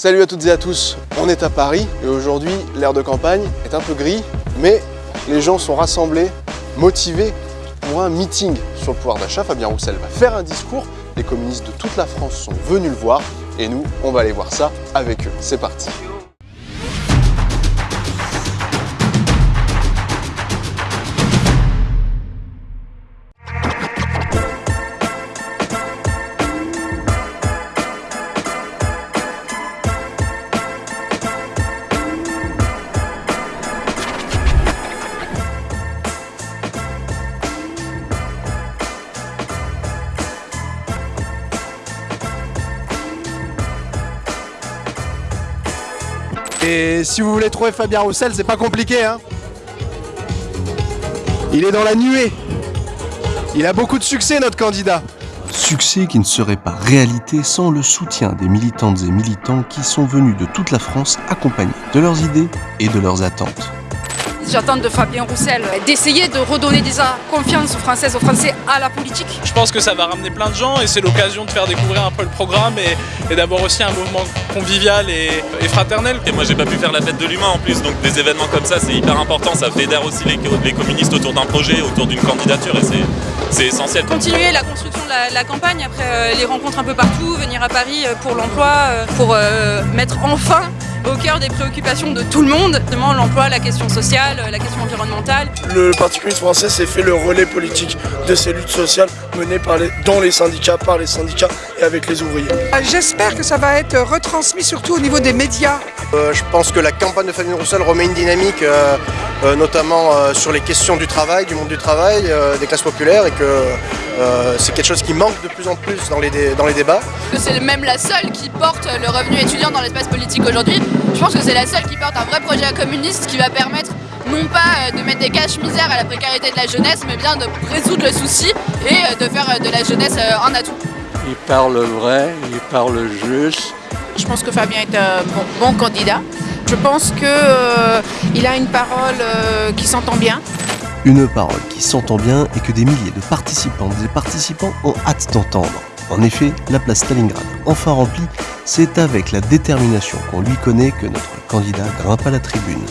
Salut à toutes et à tous, on est à Paris et aujourd'hui l'air de campagne est un peu gris mais les gens sont rassemblés, motivés pour un meeting sur le pouvoir d'achat. Fabien Roussel va faire un discours, les communistes de toute la France sont venus le voir et nous on va aller voir ça avec eux. C'est parti Et si vous voulez trouver Fabien Roussel, c'est pas compliqué. Hein Il est dans la nuée. Il a beaucoup de succès, notre candidat. Succès qui ne serait pas réalité sans le soutien des militantes et militants qui sont venus de toute la France accompagnés de leurs idées et de leurs attentes. J'attends de Fabien Roussel d'essayer de redonner des confiance aux Françaises, aux Français à la politique. Je pense que ça va ramener plein de gens et c'est l'occasion de faire découvrir un peu le programme et, d'avoir aussi un mouvement convivial et, fraternel. Et moi j'ai pas pu faire la fête de l'humain en plus, donc des événements comme ça c'est hyper important, ça fédère aussi les, communistes autour d'un projet, autour d'une candidature et c'est essentiel. Continuer la construction de la, campagne, après euh, les rencontres un peu partout, venir à Paris euh, pour l'emploi, euh, pour mettre enfin au cœur des préoccupations de tout le monde, notamment l'emploi, la question sociale, la question environnementale. Le Parti communiste français s'est fait le relais politique de ces luttes sociales menées par les, dans les syndicats, par les syndicats et avec les ouvriers. Euh, j'espère que ça va être retransmis surtout au niveau des médias. Euh, je pense que la campagne de Fabien Roussel remet une dynamique, euh, notamment sur les questions du travail, du monde du travail, des classes populaires, et que c'est quelque chose qui manque de plus en plus dans les, dans les débats. C'est même la seule qui porte le revenu étudiant dans l'espace politique aujourd'hui. Je pense que c'est la seule qui porte un vrai projet communiste qui va permettre non pas euh, de mettre des caches-misères à la précarité de la jeunesse, mais bien de résoudre le souci et euh, de faire euh, de la jeunesse un atout. Il parle vrai, il parle juste. Je pense que Fabien est un bon, candidat. Je pense qu'il a une parole qui s'entend bien. Une parole qui s'entend bien et que des milliers de participantes et participants ont hâte d'entendre. En effet, la place Stalingrad, enfin remplie, c'est avec la détermination qu'on lui connaît que notre candidat grimpe à la tribune.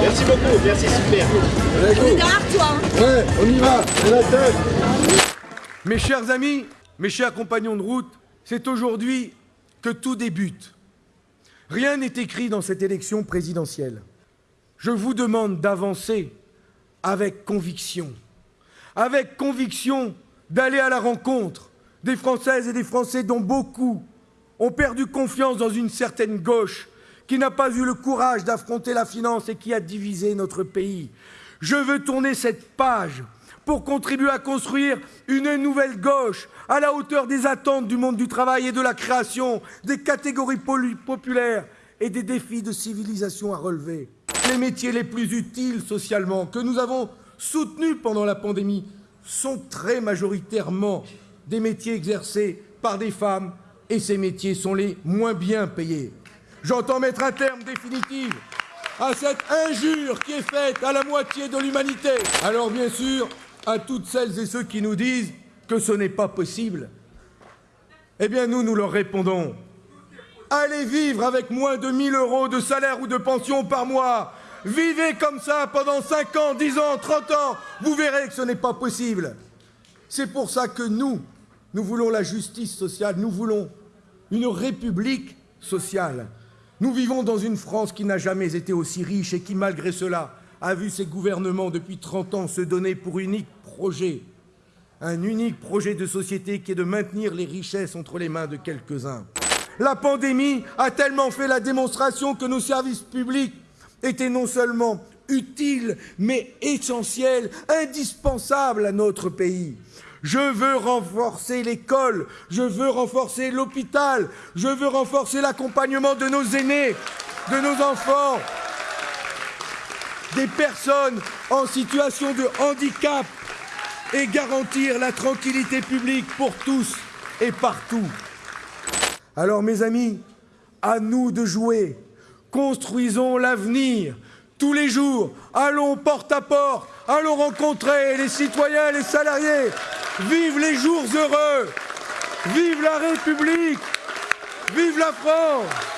Merci beaucoup, merci super. On toi. Ouais, on y va, c'est la tête. Mes chers amis, mes chers compagnons de route, c'est aujourd'hui que tout débute. Rien n'est écrit dans cette élection présidentielle. Je vous demande d'avancer avec conviction. Avec conviction d'aller à la rencontre des Françaises et des Français dont beaucoup ont perdu confiance dans une certaine gauche qui n'a pas eu le courage d'affronter la finance et qui a divisé notre pays. Je veux tourner cette page pour contribuer à construire une nouvelle gauche à la hauteur des attentes du monde du travail et de la création, des catégories populaires et des défis de civilisation à relever. Les métiers les plus utiles socialement que nous avons soutenus pendant la pandémie sont très majoritairement des métiers exercés par des femmes et ces métiers sont les moins bien payés. J'entends mettre un terme définitif à cette injure qui est faite à la moitié de l'humanité. Alors bien sûr, à toutes celles et ceux qui nous disent que ce n'est pas possible, eh bien nous, nous leur répondons. Allez vivre avec moins de 1000 euros de salaire ou de pension par mois. Vivez comme ça pendant 5 ans, 10 ans, 30 ans. Vous verrez que ce n'est pas possible. C'est pour ça que nous, nous voulons la justice sociale, nous voulons une république sociale. Nous vivons dans une France qui n'a jamais été aussi riche et qui, malgré cela, a vu ses gouvernements depuis 30 ans se donner pour unique projet, un unique projet de société qui est de maintenir les richesses entre les mains de quelques-uns. La pandémie a tellement fait la démonstration que nos services publics étaient non seulement utiles, mais essentiels, indispensables à notre pays. Je veux renforcer l'école, je veux renforcer l'hôpital, je veux renforcer l'accompagnement de nos aînés, de nos enfants, des personnes en situation de handicap et garantir la tranquillité publique pour tous et partout. Alors mes amis, à nous de jouer. Construisons l'avenir. Tous les jours, allons porte à porte, allons rencontrer les citoyens, les salariés, Vive les jours heureux Vive la République Vive la France